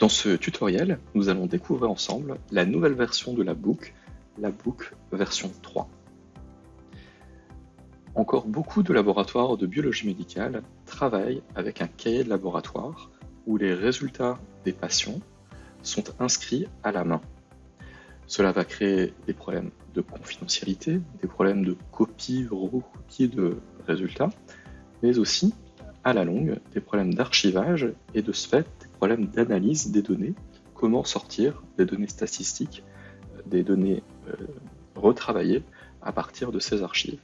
Dans ce tutoriel, nous allons découvrir ensemble la nouvelle version de la book, la book version 3. Encore beaucoup de laboratoires de biologie médicale travaillent avec un cahier de laboratoire où les résultats des patients sont inscrits à la main. Cela va créer des problèmes de confidentialité, des problèmes de copie, recopie de résultats, mais aussi, à la longue, des problèmes d'archivage et de ce fait, des problèmes d'analyse des données, comment sortir des données statistiques, des données euh, retravaillées à partir de ces archives.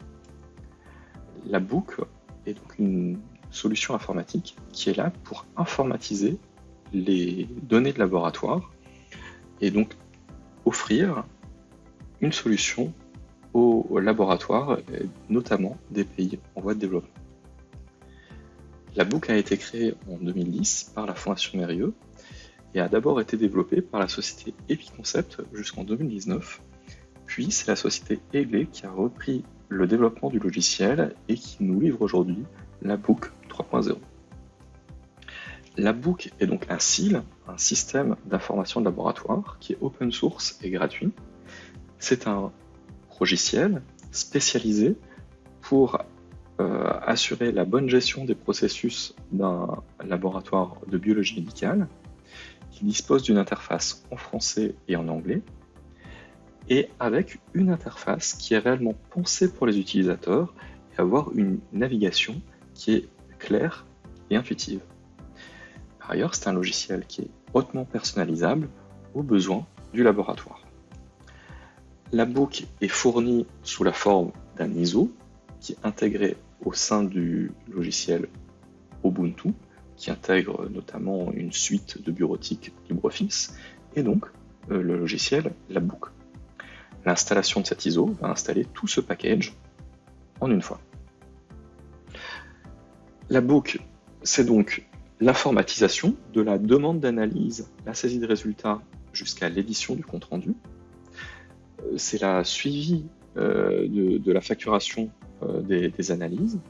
La Book est donc une solution informatique qui est là pour informatiser les données de laboratoire et donc offrir une solution aux laboratoires, notamment des pays en voie de développement. La boucle a été créée en 2010 par la Fondation Mérieux et a d'abord été développée par la société Epiconcept jusqu'en 2019. Puis c'est la société Eglé qui a repris le développement du logiciel et qui nous livre aujourd'hui la Book 3.0. La Book est donc un SIL, un système d'information de laboratoire qui est open source et gratuit. C'est un logiciel spécialisé pour euh, assurer la bonne gestion des processus d'un laboratoire de biologie médicale qui dispose d'une interface en français et en anglais et avec une interface qui est réellement pensée pour les utilisateurs et avoir une navigation qui est claire et intuitive. Par ailleurs, c'est un logiciel qui est hautement personnalisable aux besoins du laboratoire. La book est fournie sous la forme d'un ISO qui est intégré au sein du logiciel Ubuntu, qui intègre notamment une suite de bureautique LibreOffice, et donc euh, le logiciel Labook. L'installation de cet ISO va installer tout ce package en une fois. La book, c'est donc l'informatisation de la demande d'analyse, la saisie de résultats jusqu'à l'édition du compte-rendu. Euh, c'est la suivi euh, de, la facturation euh, des, analyses.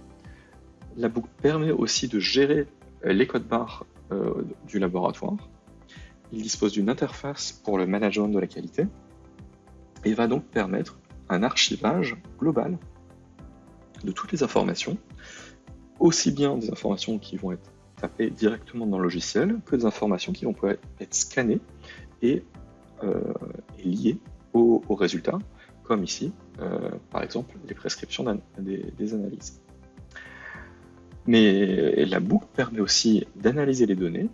La boucle permet aussi de gérer les codes barres du laboratoire. Il dispose d'une interface pour le management de la qualité et va donc permettre un archivage global de toutes les informations, aussi bien des informations qui vont être tapées directement dans le logiciel que des informations qui vont pouvoir être scannées et, euh, liées aux, résultats, comme ici, euh, par exemple, les prescriptions des, analyses. Mais la boucle permet aussi d'analyser les données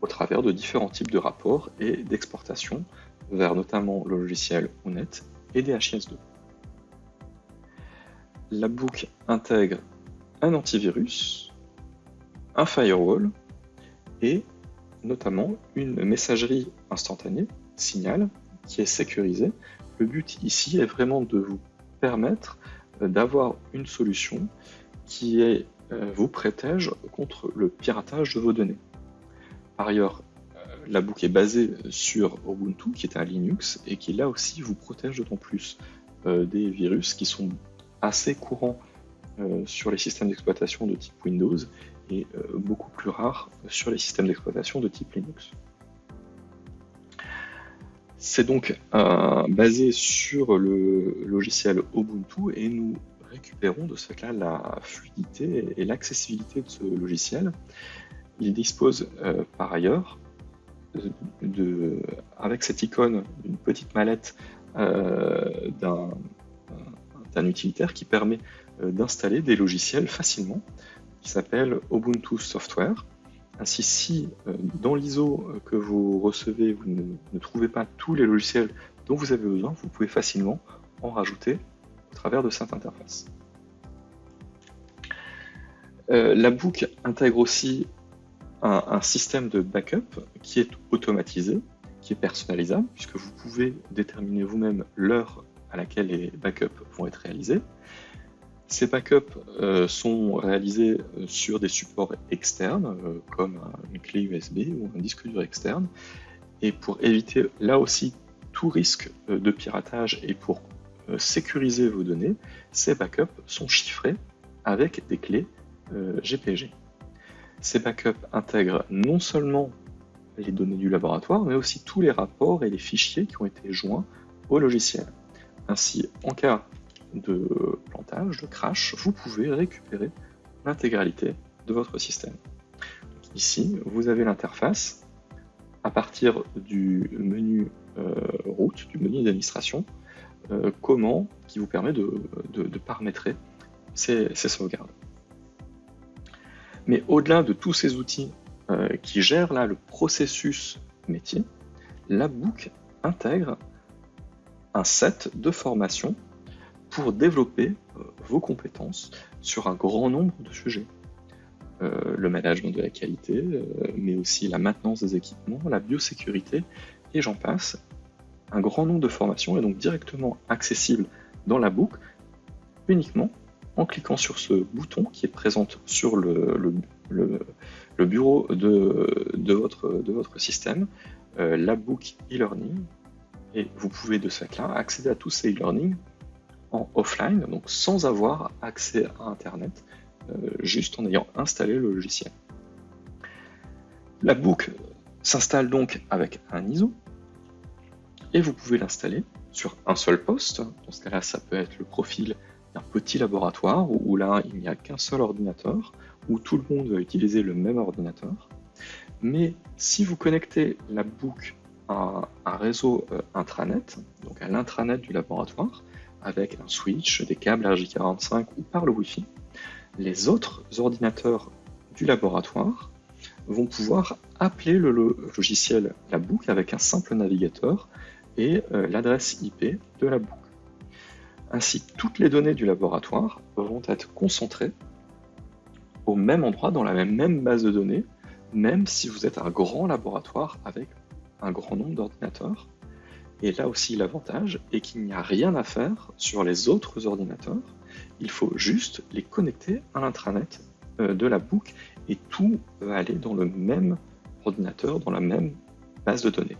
au travers de différents types de rapports et d'exportation vers notamment le logiciel ONET et DHIS2. La boucle intègre un antivirus, un firewall et notamment une messagerie instantanée, Signal, qui est sécurisée. Le but ici est vraiment de vous permettre euh, d'avoir une solution qui euh, vous protège contre le piratage de vos données. Par ailleurs, euh, la boucle est basée sur Ubuntu, qui est un Linux, et qui là aussi vous protège d'autant plus des virus qui sont assez courants sur les systèmes d'exploitation de type Windows et beaucoup plus rares sur les systèmes d'exploitation de type Linux. C'est donc euh, basé sur le logiciel Ubuntu et nous récupérons de ce fait-là la fluidité et l'accessibilité de ce logiciel. Il dispose euh, par ailleurs, de, avec cette icône, d'une petite mallette euh, d'un utilitaire qui permet d'installer des logiciels facilement, qui s'appelle Ubuntu Software. Ainsi, si euh, dans l'ISO euh, que vous recevez, vous ne, trouvez pas tous les logiciels dont vous avez besoin, vous pouvez facilement en rajouter au travers de cette interface. Euh, la book intègre aussi un, système de backup qui est automatisé, qui est personnalisable, puisque vous pouvez déterminer vous-même l'heure à laquelle les backups vont être réalisés. Ces backups euh, sont réalisés euh, sur des supports externes, euh, comme une clé USB ou un disque dur externe. Et pour éviter là aussi tout risque de piratage et pour sécuriser vos données, ces backups sont chiffrés avec des clés GPG. Ces backups intègrent non seulement les données du laboratoire, mais aussi tous les rapports et les fichiers qui ont été joints au logiciel. Ainsi, en cas de plantage, de crash, vous pouvez récupérer l'intégralité de votre système. Ici, vous avez l'interface à partir du menu euh, route, du menu d'administration, euh, comment qui vous permet de, paramétrer ces, sauvegardes. Mais au-delà de tous ces outils euh, qui gèrent là le processus métier, la book intègre un set de formations pour développer vos compétences sur un grand nombre de sujets. le management de la qualité, mais aussi la maintenance des équipements, la biosécurité, et j'en passe, un grand nombre de formations est donc directement accessible dans la boucle uniquement en cliquant sur ce bouton qui est présent sur le, le, bureau de, votre, de votre système, euh, la book e-learning, et vous pouvez de ce fait-là accéder à tous ces e-learning en offline, donc sans avoir accès à Internet, euh, juste en ayant installé le logiciel. La book s'installe donc avec un ISO, et vous pouvez l'installer sur un seul poste. Dans ce cas-là, ça peut être le profil d'un petit laboratoire où là, il n'y a qu'un seul ordinateur, où tout le monde va utiliser le même ordinateur. Mais si vous connectez la book à un réseau euh, intranet, donc à l'intranet du laboratoire, avec un switch, des câbles RJ45 ou par le Wi-Fi, les autres ordinateurs du laboratoire vont pouvoir appeler le logiciel la book avec un simple navigateur et euh, l'adresse IP de la boucle. Ainsi, toutes les données du laboratoire vont être concentrées au même endroit, dans la même base de données, même si vous êtes un grand laboratoire avec un grand nombre d'ordinateurs. Et là aussi, l'avantage est qu'il n'y a rien à faire sur les autres ordinateurs. Il faut juste les connecter à l'intranet euh, de la boucle et tout va aller dans le même ordinateur, dans la même base de données.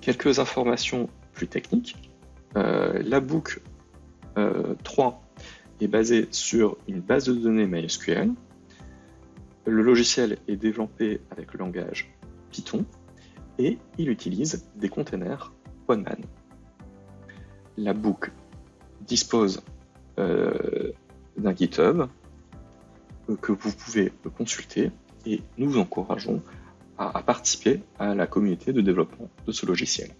Quelques informations plus techniques. Euh, la boucle 3 euh, est basée sur une base de données MySQL. Le logiciel est développé avec le langage Python et il utilise des containers Postman. La boucle dispose euh, d'un GitHub que vous pouvez consulter et nous vous encourageons à, participer à la communauté de développement de ce logiciel.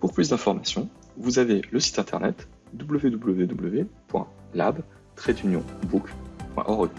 Pour plus d'informations, vous avez le site internet www.lab-book.org.